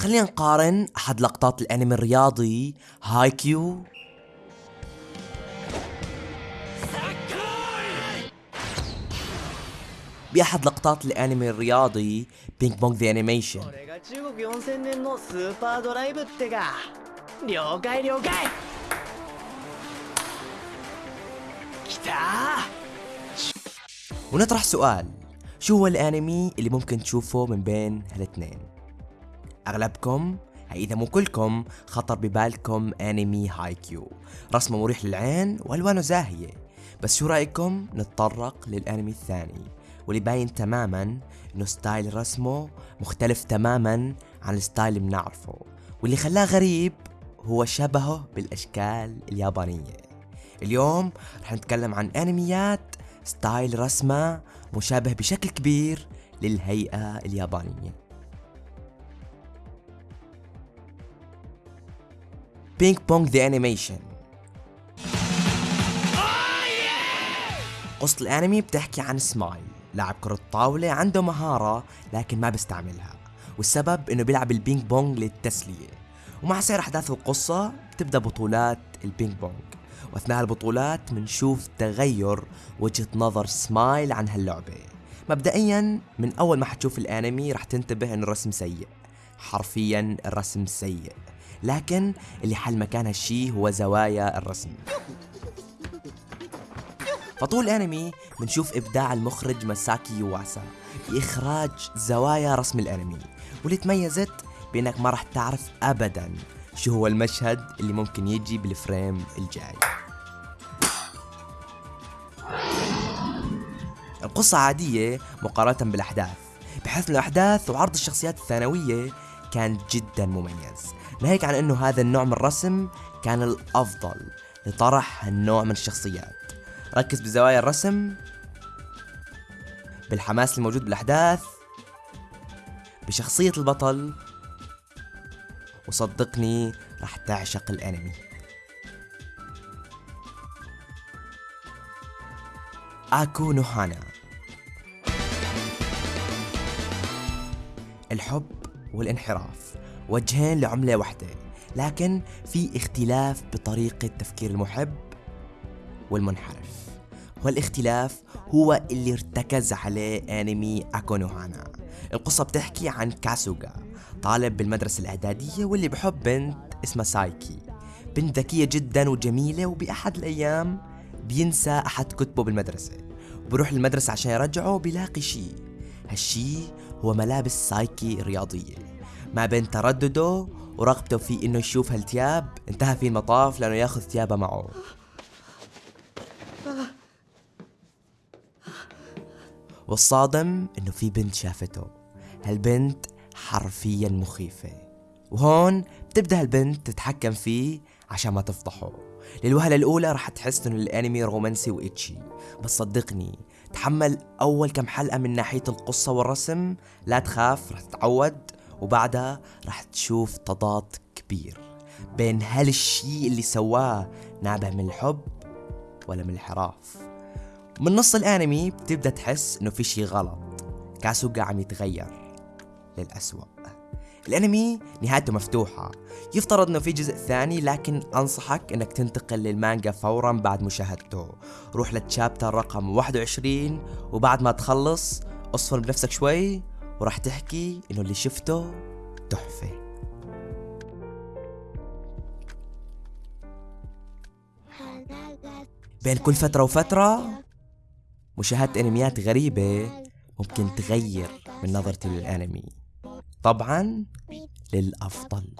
خلينا نقارن أحد لقطات الأنمي الرياضي هايكيو. بأحد لقطات الأنمي الرياضي Ping Pong the Animation ونطرح سؤال شو هو الأنمي اللي ممكن تشوفه من بين هالاثنين؟ أغلبكم إذا مو كلكم خطر ببالكم أنمي هاي كيو رسمه مريح للعين وألوانه زاهية. بس شو رأيكم نتطرق للأنمي الثاني؟ واللي باين تماما إنه style رسمه مختلف تماما عن ال style اللي بنعرفه. واللي خلاه غريب هو شبهه بالأشكال اليابانية. اليوم رح نتكلم عن أنميات style رسمه مشابه بشكل كبير للهيئة اليابانية. Ping Pong the Animation قصة الأنمي بتحكي عن سمايل لاعب كرة طاولة عنده مهارة لكن ما بيستعملها والسبب إنه بيلعب البينج بونج للتسلية. ومع سير أحداث القصة بتبدأ بطولات البينج بونج. وأثناء البطولات بنشوف تغير وجهة نظر سمايل عن هاللعبة. مبدئيا من أول ما حتشوف الأنمي رح تنتبه إنه الرسم سيء. حرفيا الرسم سيء. لكن اللي حل مكان هالشي هو زوايا الرسم. فطول الانمي بنشوف إبداع المخرج ماساكي يواسا في إخراج زوايا رسم الانمي واللي تميزت بأنك ما راح تعرف ابدا شو هو المشهد اللي ممكن يجي بالفريم الجاي. القصة عادية مقارنة بالأحداث بحيث الأحداث وعرض الشخصيات الثانوية كان جدا مميز. ناهيك عن أنه هذا النوع من الرسم كان الأفضل لطرح هالنوع من الشخصيات. ركز بزوايا الرسم بالحماس الموجود بالأحداث بشخصية البطل وصدقني راح تعشق الأنمي. آكو نوهانا الحب والانحراف. وجهين لعملة واحدة. لكن في اختلاف بطريقة تفكير المحب والمنحرف. والاختلاف هو اللي ارتكز عليه أنمي اكونوهانا القصة بتحكي عن كاسوغا طالب بالمدرسة الإعدادية واللي بحب بنت اسمها سايكي. بنت ذكية جدا وجميلة وبأحد الأيام بينسى أحد كتبه بالمدرسة. وبروح المدرسة عشان يرجعه بيلاقي شي. هالشي هو ملابس سايكي الرياضية ما بين تردده ورغبته في إنه يشوف هالتياب انتهى فيه المطاف لأنه يأخذ ثيابه معه. والصادم إنه في بنت شافته. هالبنت حرفيا مخيفة. وهون بتبدأ هالبنت تتحكم فيه عشان ما تفضحه. للوهلة الأولى رح تحس إنه الأنمي رومانسي وإتشي. بس صدقني تحمل أول كم حلقة من ناحية القصة والرسم لا تخاف رح تتعود. وبعدها رح تشوف تضاد كبير بين هل الشيء اللي سواه نابع من الحب ولا من الانحراف من نص الانمي بتبدأ تحس إنه في شيء غلط. كاسوغا عم يتغير للأسوأ. الانمي نهايته مفتوحة. يفترض إنه في جزء ثاني لكن أنصحك إنك تنتقل للمانجا فورا بعد مشاهدته. روح للتشابتر رقم 21 وبعد ما تخلص اصفر بنفسك شوي. وراح تحكي إنه اللي شفته تحفة. بين كل فترة وفترة مشاهدة أنميات غريبة ممكن تغير من نظرتي للأنمي. طبعا للأفضل.